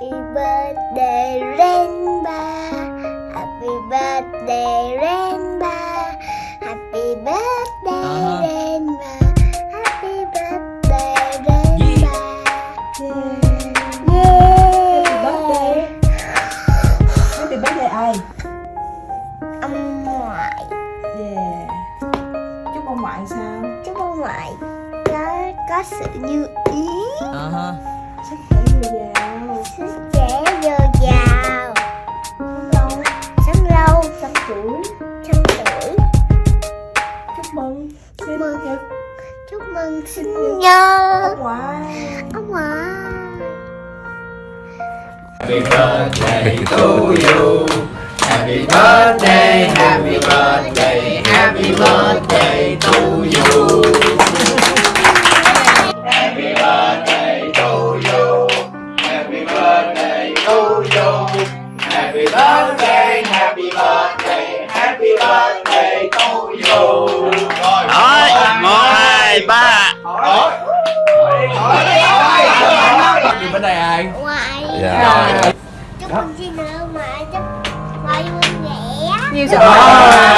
Happy birthday Rainbow Happy birthday Rainbow Happy birthday Ờ. Rainbow Happy birthday Rainbow Yeah. Yeah birthday. Happy birthday ai? Ông ngoại Yeah. Chúc ông ngoại sao? Chúc ông ngoại có, có sự như ý Ờ Lâu Trăm tuổi. Trăm tuổi Chúc mừng. Sinh mừng. nhật Chúc mừng sinh nhật ông ngoại. Ông ngoại Happy birthday to you. Happy birthday, happy birthday, happy birthday to you. Happy birthday to you. Happy birthday to you. Happy birthday ai? Ngoại Dạ. Chúc mừng sinh nhật ngoại Chúc ngoại vui vẻ Nhiều sức khỏe.